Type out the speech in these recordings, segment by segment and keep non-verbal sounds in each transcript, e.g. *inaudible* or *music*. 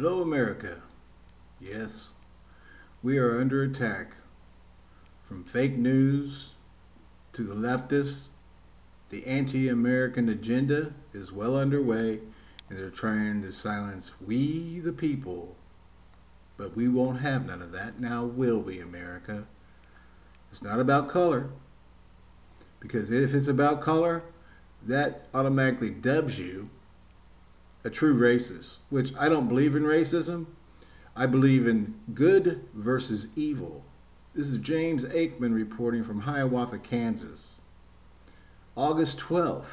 Hello, America. Yes, we are under attack from fake news to the leftists. The anti American agenda is well underway, and they're trying to silence we, the people. But we won't have none of that. Now, will we, America? It's not about color. Because if it's about color, that automatically dubs you a true racist, which I don't believe in racism. I believe in good versus evil. This is James Aikman reporting from Hiawatha, Kansas. August 12th,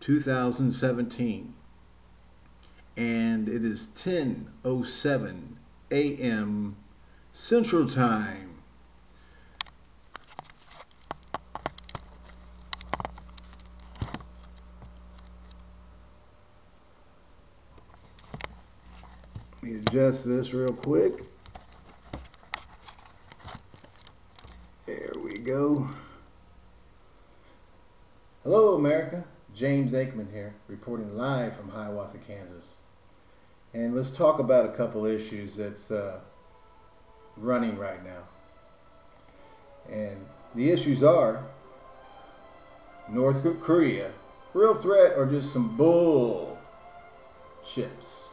2017. And it is 10:07 a.m. Central Time. Adjust this real quick. There we go. Hello, America. James Aikman here, reporting live from Hiawatha, Kansas. And let's talk about a couple issues that's uh, running right now. And the issues are North Korea, real threat or just some bull chips?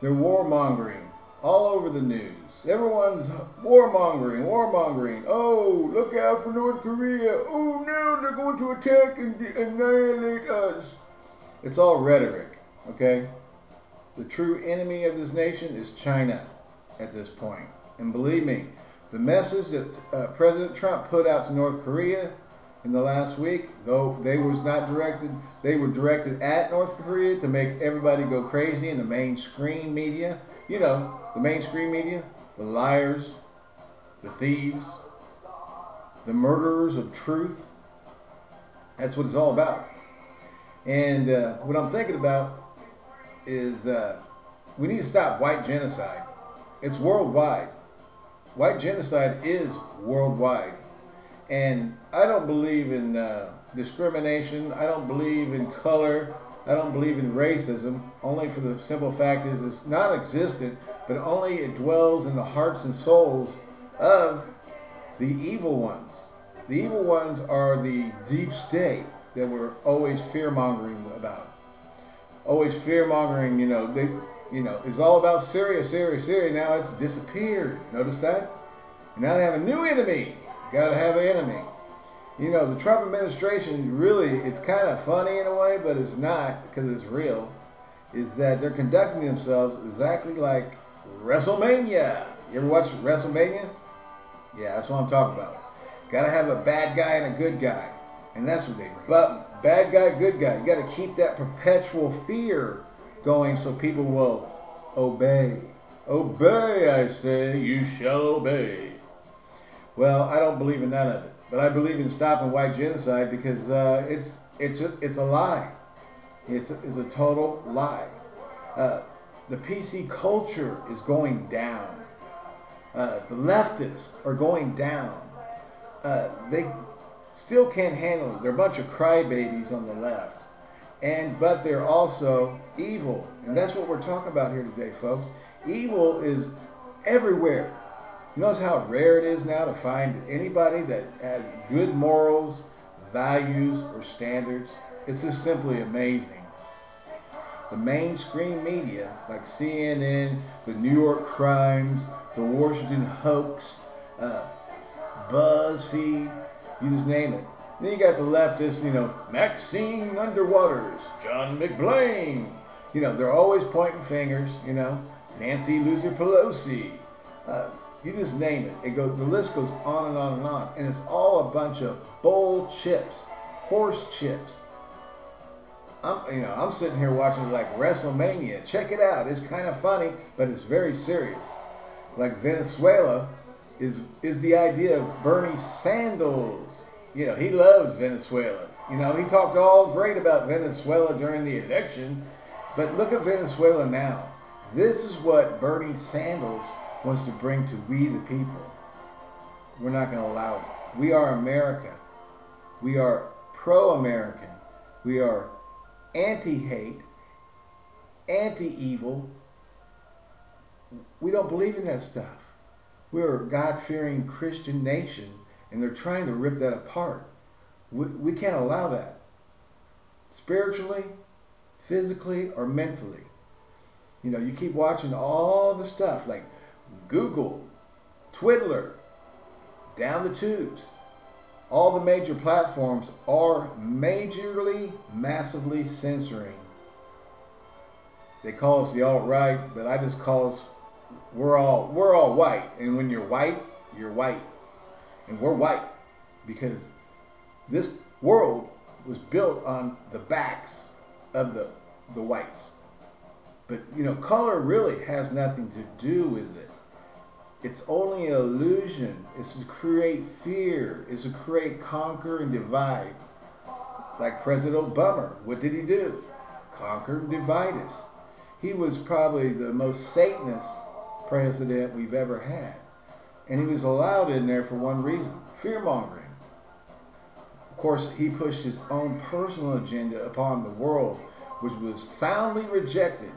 They're warmongering all over the news. Everyone's warmongering, warmongering. Oh, look out for North Korea. Oh, no, they're going to attack and annihilate us. It's all rhetoric, okay? The true enemy of this nation is China at this point. And believe me, the message that uh, President Trump put out to North Korea in the last week, though they was not directed, they were directed at North Korea to make everybody go crazy in the mainstream media. You know, the mainstream media, the liars, the thieves, the murderers of truth. That's what it's all about. And uh, what I'm thinking about is uh, we need to stop white genocide. It's worldwide. White genocide is worldwide. And I don't believe in uh, discrimination. I don't believe in color. I don't believe in racism. Only for the simple fact is it's not existent, but only it dwells in the hearts and souls of the evil ones. The evil ones are the deep state that we're always fear mongering about. Always fear mongering, you know, they, you know, it's all about Syria, Syria, Syria. Now it's disappeared. Notice that? Now they have a new enemy. Got to have an enemy. You know, the Trump administration really, it's kind of funny in a way, but it's not because it's real. Is that they're conducting themselves exactly like WrestleMania. You ever watch WrestleMania? Yeah, that's what I'm talking about. Got to have a bad guy and a good guy. And that's what they But bad guy, good guy. You got to keep that perpetual fear going so people will obey. Obey, I say, you shall obey. Well, I don't believe in none of it, but I believe in stopping white genocide because uh, it's it's a, it's a lie. It's a, it's a total lie. Uh, the PC culture is going down. Uh, the leftists are going down. Uh, they still can't handle it. They're a bunch of crybabies on the left, and but they're also evil, and that's what we're talking about here today, folks. Evil is everywhere. You notice how rare it is now to find anybody that has good morals, values, or standards? It's just simply amazing. The mainstream media, like CNN, the New York Crimes, the Washington Hoax, uh, BuzzFeed, you just name it. Then you got the leftists, you know, Maxine Underwaters, John McBlain. You know, they're always pointing fingers, you know, Nancy Loser Pelosi. Uh, you just name it. It goes. The list goes on and on and on, and it's all a bunch of bull chips, horse chips. I'm, you know, I'm sitting here watching like WrestleMania. Check it out. It's kind of funny, but it's very serious. Like Venezuela is is the idea of Bernie Sanders. You know, he loves Venezuela. You know, he talked all great about Venezuela during the election, but look at Venezuela now. This is what Bernie Sanders wants to bring to we the people. We're not going to allow it. We are America. We are pro-American. We are anti-hate. anti-evil. We don't believe in that stuff. We're a God-fearing Christian nation, and they're trying to rip that apart. We, we can't allow that. Spiritually, physically, or mentally. You know, you keep watching all the stuff like Google, Twiddler, down the tubes. All the major platforms are majorly, massively censoring. They call us the alt-right, but I just call us we're all we're all white. And when you're white, you're white. And we're white because this world was built on the backs of the the whites. But you know, color really has nothing to do with it. It's only an illusion. It's to create fear. It's to create conquer and divide. Like President Obama, what did he do? Conquer and divide us. He was probably the most Satanist president we've ever had. And he was allowed in there for one reason, fear mongering. Of course, he pushed his own personal agenda upon the world, which was soundly rejected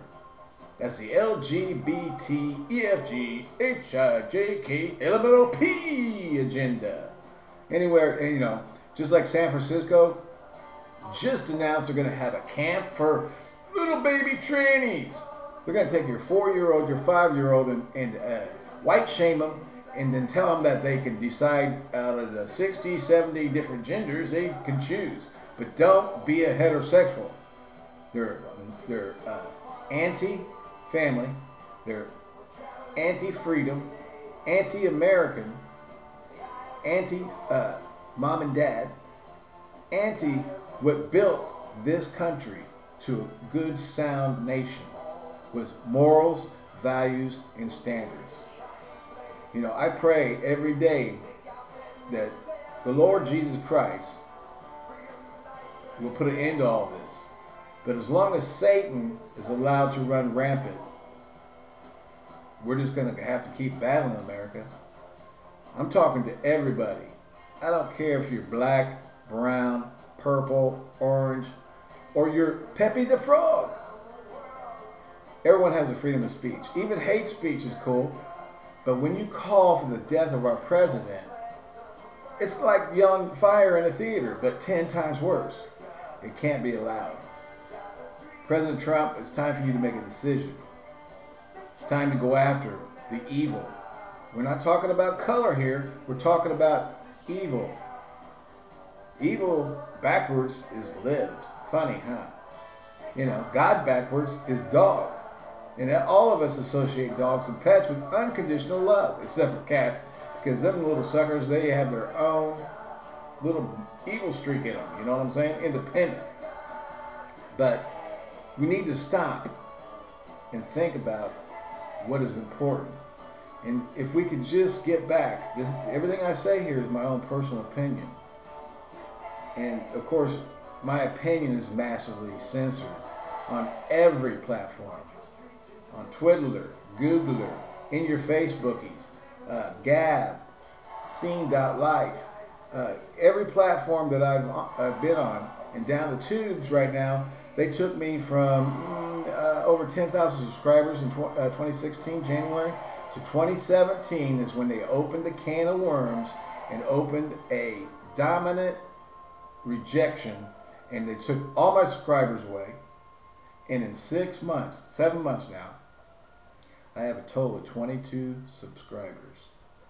that's the LGBT, EFG, agenda. Anywhere, you know, just like San Francisco, just announced they're going to have a camp for little baby trannies. They're going to take your four-year-old, your five-year-old, and, and uh, white shame them, and then tell them that they can decide out of the 60, 70 different genders they can choose. But don't be a heterosexual. They're, they're uh, anti family. They're anti-freedom, anti-American, anti-mom uh, and dad, anti what built this country to a good, sound nation with morals, values, and standards. You know, I pray every day that the Lord Jesus Christ will put an end to all this. But as long as Satan is allowed to run rampant, we're just going to have to keep battling America. I'm talking to everybody. I don't care if you're black, brown, purple, orange, or you're Pepe the Frog. Everyone has a freedom of speech. Even hate speech is cool. But when you call for the death of our president, it's like yelling fire in a theater, but 10 times worse. It can't be allowed. President Trump, it's time for you to make a decision. It's time to go after the evil. We're not talking about color here. We're talking about evil. Evil backwards is lived. Funny, huh? You know, God backwards is dog. And all of us associate dogs and pets with unconditional love, except for cats, because them little suckers, they have their own little evil streak in them. You know what I'm saying? Independent. But we need to stop and think about what is important. And if we could just get back, this, everything I say here is my own personal opinion. And of course, my opinion is massively censored on every platform. On Twiddler, Googler, in your Facebookies, uh, Gab, Scene.life, uh, every platform that I've uh, been on, and down the tubes right now, they took me from mm, uh, over 10,000 subscribers in tw uh, 2016, January, to 2017 is when they opened the can of worms and opened a dominant rejection and they took all my subscribers away. And in six months, seven months now, I have a total of 22 subscribers.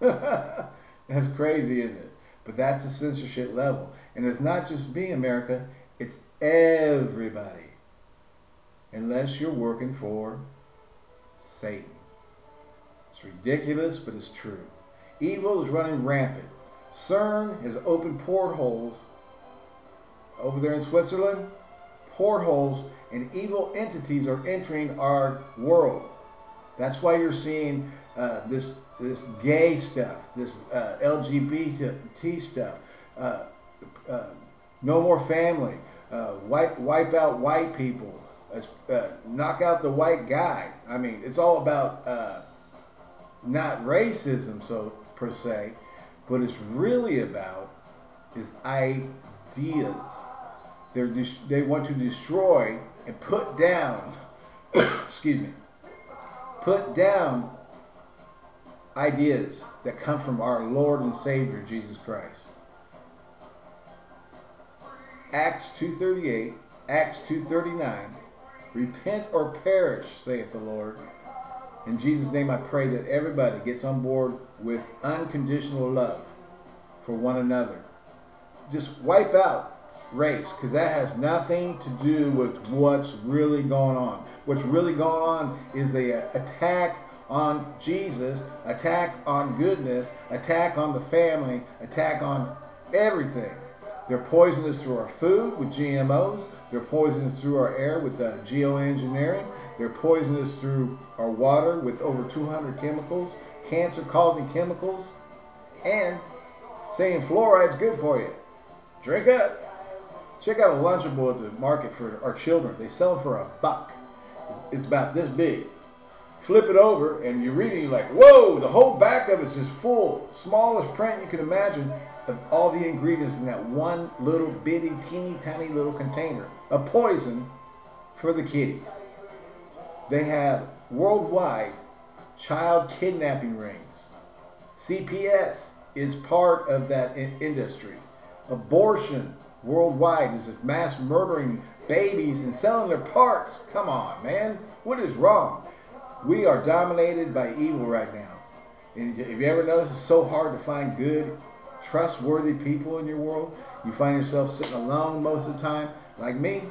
*laughs* that's crazy, isn't it? But that's the censorship level. And it's not just me, America. It's everybody. Unless you're working for Satan. It's ridiculous, but it's true. Evil is running rampant. CERN has opened portholes over there in Switzerland. Portholes and evil entities are entering our world. That's why you're seeing uh, this this gay stuff, this uh, LGBT stuff, uh, uh, no more family, uh, wipe wipe out white people, uh, knock out the white guy. I mean, it's all about uh, not racism, so per se, but it's really about is ideas. They're they want to destroy and put down *coughs* excuse me, put down ideas that come from our Lord and Savior Jesus Christ. Acts 2:38, Acts 2:39, repent or perish, saith the Lord. In Jesus' name I pray that everybody gets on board with unconditional love for one another. Just wipe out race because that has nothing to do with what's really going on. What's really going on is the attack on Jesus, attack on goodness, attack on the family, attack on everything. They're poisonous through our food with GMOs. They're poisonous through our air with the geoengineering. They're poisonous through our water with over 200 chemicals, cancer-causing chemicals, and saying fluoride's good for you. Drink up. Check out a Lunchable at the market for our children. They sell them for a buck. It's about this big. Flip it over and you read it, you're like, whoa, the whole back of it is just full, smallest print you can imagine of all the ingredients in that one little bitty, teeny tiny little container. A poison for the kiddies. They have worldwide child kidnapping rings. CPS is part of that in industry. Abortion worldwide is mass murdering babies and selling their parts. Come on, man. What is wrong? We are dominated by evil right now. And if you ever notice, it's so hard to find good, trustworthy people in your world. You find yourself sitting alone most of the time. Like me,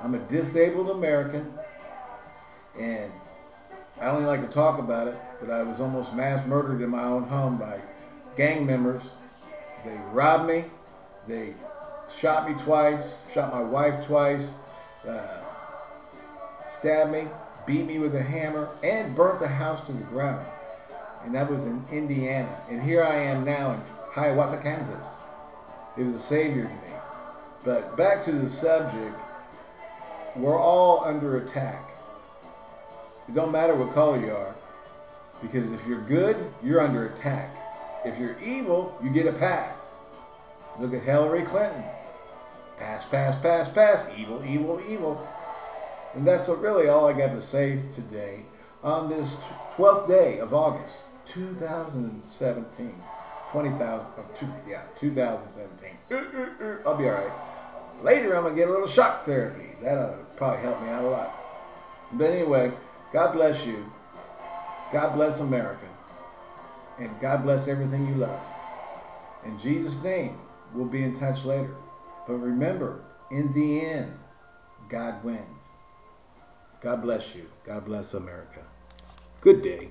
I'm a disabled American. And I don't like to talk about it, but I was almost mass murdered in my own home by gang members. They robbed me. They shot me twice, shot my wife twice, uh, stabbed me, beat me with a hammer, and burnt the house to the ground. And that was in Indiana. And here I am now in Hiawatha, Kansas. It was a savior to me. But back to the subject, we're all under attack. It don't matter what color you are. Because if you're good, you're under attack. If you're evil, you get a pass. Look at Hillary Clinton. Pass, pass, pass, pass. Evil, evil, evil. And that's really all I got to say today on this 12th day of August, 2017. 20,000, oh, two, yeah, 2017. I'll be alright. Later, I'm going to get a little shock therapy. That'll probably help me out a lot. But anyway, God bless you. God bless America. And God bless everything you love. In Jesus' name, we'll be in touch later. But remember, in the end, God wins. God bless you. God bless America. Good day.